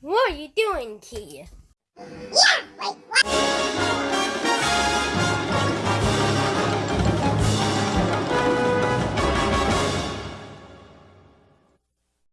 What are you doing, Key? Yeah.